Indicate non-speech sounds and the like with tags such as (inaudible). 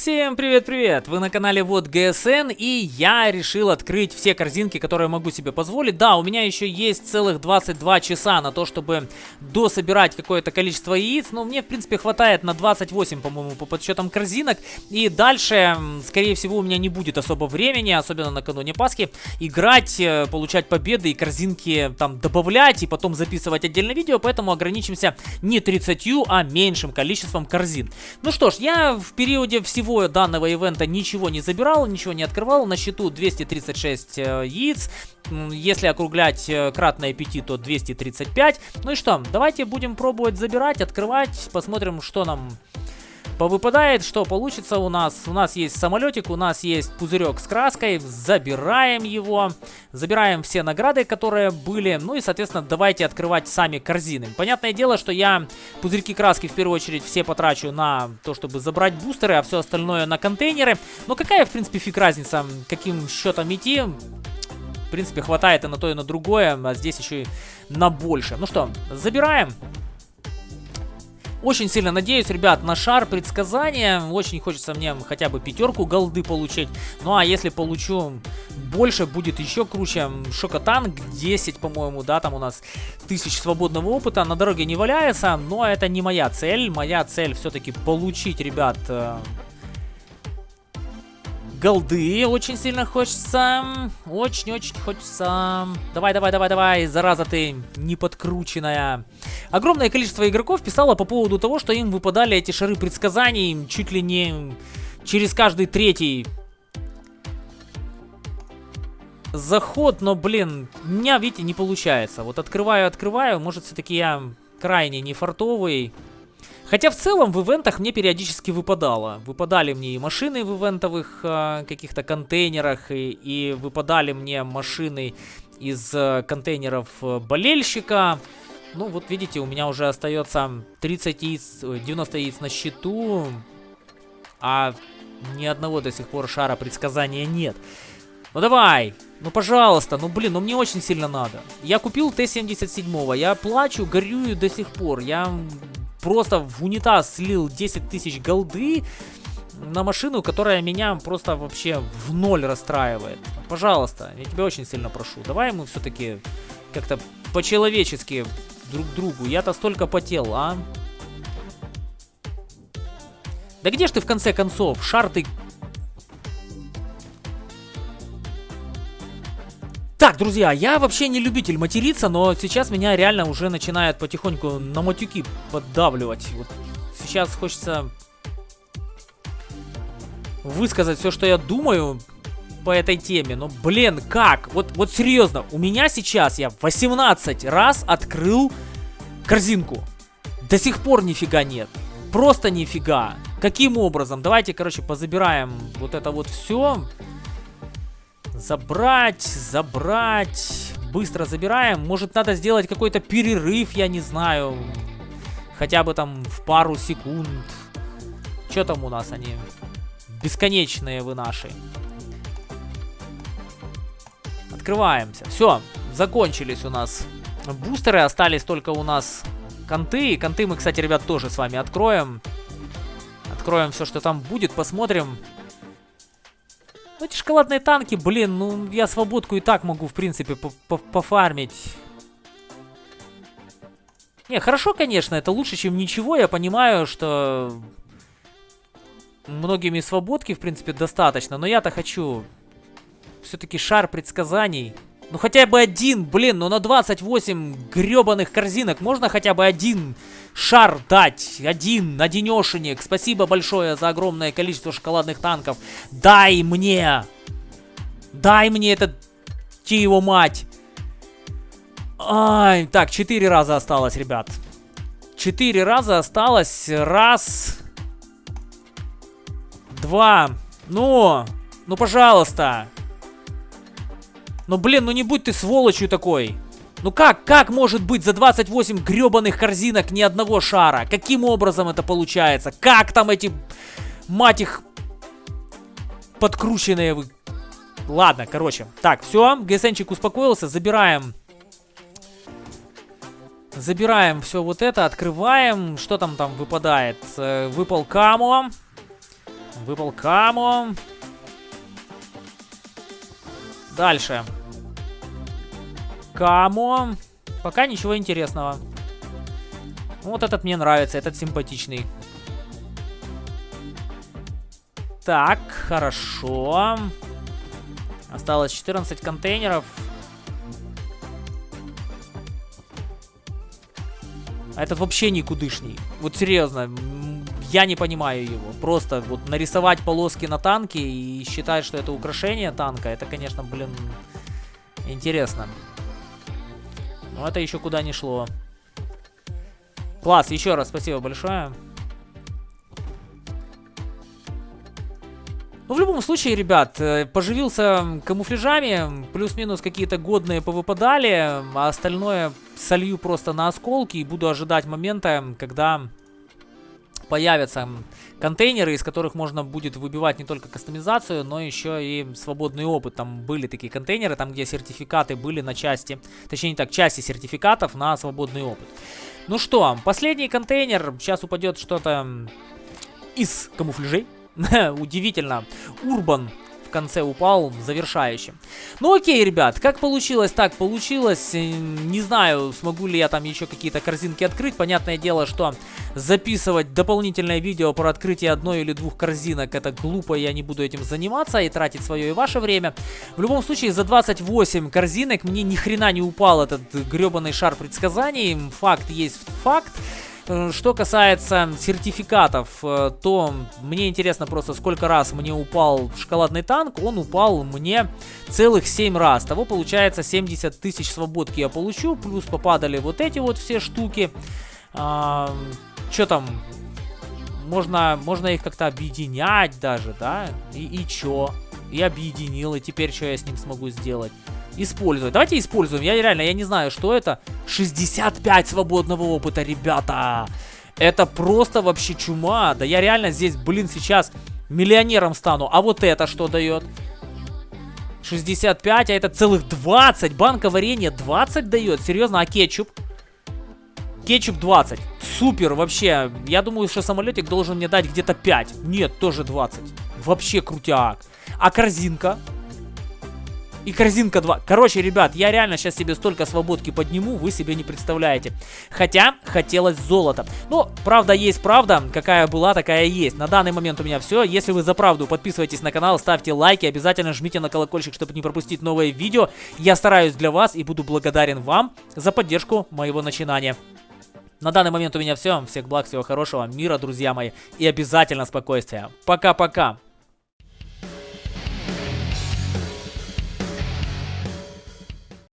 Всем привет-привет! Вы на канале Вот ГСН, и я решил открыть все корзинки, которые могу себе позволить. Да, у меня еще есть целых 22 часа на то, чтобы дособирать какое-то количество яиц, но мне, в принципе, хватает на 28, по-моему, по подсчетам корзинок. И дальше, скорее всего, у меня не будет особо времени, особенно накануне Пасхи, играть, э, получать победы и корзинки там добавлять, и потом записывать отдельное видео, поэтому ограничимся не 30, а меньшим количеством корзин. Ну что ж, я в периоде всего всего данного ивента ничего не забирал, ничего не открывал. На счету 236 э, яиц. Если округлять э, кратное 5, то 235. Ну и что, давайте будем пробовать забирать, открывать. Посмотрим, что нам повыпадает, что получится у нас. У нас есть самолетик, у нас есть пузырек с краской, забираем его, забираем все награды, которые были, ну и, соответственно, давайте открывать сами корзины. Понятное дело, что я пузырьки краски в первую очередь все потрачу на то, чтобы забрать бустеры, а все остальное на контейнеры. Но какая, в принципе, фиг разница, каким счетом идти, в принципе, хватает и на то, и на другое, а здесь еще и на больше. Ну что, забираем. Очень сильно надеюсь, ребят, на шар предсказания. Очень хочется мне хотя бы пятерку голды получить. Ну а если получу больше, будет еще круче. Шокотанк 10, по-моему, да, там у нас тысяч свободного опыта. На дороге не валяется, но это не моя цель. Моя цель все-таки получить, ребят, э, голды очень сильно хочется. Очень-очень хочется. Давай, давай, давай, давай, зараза ты неподкрученная. Огромное количество игроков писало по поводу того, что им выпадали эти шары предсказаний чуть ли не через каждый третий заход, но, блин, у меня, видите, не получается. Вот открываю, открываю, может, все-таки я крайне не фартовый. Хотя в целом в ивентах мне периодически выпадало. Выпадали мне и машины в ивентовых э, каких-то контейнерах, и, и выпадали мне машины из э, контейнеров э, болельщика. Ну вот видите, у меня уже остается 30 яиц, 90 яиц на счету, а ни одного до сих пор шара предсказания нет. Ну давай, ну пожалуйста, ну блин, ну мне очень сильно надо. Я купил Т-77, я плачу, горюю до сих пор. Я просто в унитаз слил 10 тысяч голды на машину, которая меня просто вообще в ноль расстраивает. Пожалуйста, я тебя очень сильно прошу. Давай мы все-таки как-то по-человечески друг другу. Я-то столько потел, а? Да где ж ты в конце концов? Шар ты друзья, я вообще не любитель материться, но сейчас меня реально уже начинает потихоньку на матюки поддавливать. Вот сейчас хочется высказать все, что я думаю по этой теме. Но, блин, как? Вот, вот серьезно, у меня сейчас я 18 раз открыл корзинку. До сих пор нифига нет. Просто нифига. Каким образом? Давайте, короче, позабираем вот это вот все. Забрать, забрать. Быстро забираем. Может, надо сделать какой-то перерыв, я не знаю. Хотя бы там в пару секунд. Что там у нас они? Бесконечные вы наши. Открываемся. Все, закончились у нас бустеры. Остались только у нас конты. Конты мы, кстати, ребят, тоже с вами откроем. Откроем все, что там будет. Посмотрим, ну, эти шоколадные танки, блин, ну, я свободку и так могу, в принципе, пофармить. Не, хорошо, конечно, это лучше, чем ничего. Я понимаю, что многими свободки, в принципе, достаточно. Но я-то хочу все-таки шар предсказаний. Ну, хотя бы один, блин, ну на 28 гребаных корзинок можно хотя бы один шар дать. Один, одинешенек. Спасибо большое за огромное количество шоколадных танков. Дай мне. Дай мне этот... Ти его мать. Ай, так, четыре раза осталось, ребят. Четыре раза осталось. Раз. Два. Ну, ну, пожалуйста. Ну, блин, ну не будь ты сволочью такой. Ну как, как может быть за 28 гребаных корзинок ни одного шара? Каким образом это получается? Как там эти, мать их, подкрученные вы... Ладно, короче. Так, все, ГСНчик успокоился, забираем... Забираем все вот это, открываем. Что там там выпадает? Э, выпал Камо. Выпал Камо. Дальше. Камо. Пока ничего интересного. Вот этот мне нравится, этот симпатичный. Так, хорошо. Осталось 14 контейнеров. А этот вообще никудышний. Вот серьезно, я не понимаю его. Просто вот нарисовать полоски на танке и считать, что это украшение танка, это, конечно, блин, интересно. Но это еще куда не шло. Класс, еще раз спасибо большое. Ну, в любом случае, ребят, э, поживился камуфляжами, плюс-минус какие-то годные повыпадали, а остальное солью просто на осколки и буду ожидать момента, когда появятся контейнеры, из которых можно будет выбивать не только кастомизацию, но еще и свободный опыт. Там были такие контейнеры, там где сертификаты были на части, точнее не так, части сертификатов на свободный опыт. Ну что, последний контейнер, сейчас упадет что-то из камуфляжей. (laughs) Удивительно. Урбан в конце упал завершающим. Ну окей, ребят, как получилось, так получилось. Э, не знаю, смогу ли я там еще какие-то корзинки открыть. Понятное дело, что записывать дополнительное видео про открытие одной или двух корзинок, это глупо, я не буду этим заниматься и тратить свое и ваше время. В любом случае, за 28 корзинок мне ни хрена не упал этот гребаный шар предсказаний. Факт есть факт. Э, что касается сертификатов, э, то мне интересно просто, сколько раз мне упал шоколадный танк. Он упал мне целых 7 раз. Того получается 70 тысяч свободки я получу. Плюс попадали вот эти вот все штуки. А, что там? Можно, можно их как-то объединять даже, да? И, и чё? И объединил, и теперь что я с ним смогу сделать? Использовать. Давайте используем. Я реально, я не знаю, что это. 65 свободного опыта, ребята. Это просто вообще чума. Да я реально здесь, блин, сейчас миллионером стану. А вот это что дает? 65, а это целых 20. Банка варенья 20 дает. Серьезно, а кетчуп? Кетчуп 20. Супер, вообще. Я думаю, что самолетик должен мне дать где-то 5. Нет, тоже 20. Вообще крутяк. А корзинка? И корзинка 2. Короче, ребят, я реально сейчас себе столько свободки подниму, вы себе не представляете. Хотя, хотелось золото. Но, правда есть правда, какая была, такая есть. На данный момент у меня все. Если вы за правду, подписывайтесь на канал, ставьте лайки, обязательно жмите на колокольчик, чтобы не пропустить новые видео. Я стараюсь для вас и буду благодарен вам за поддержку моего начинания. На данный момент у меня все. Всех благ, всего хорошего, мира, друзья мои. И обязательно спокойствия. Пока-пока.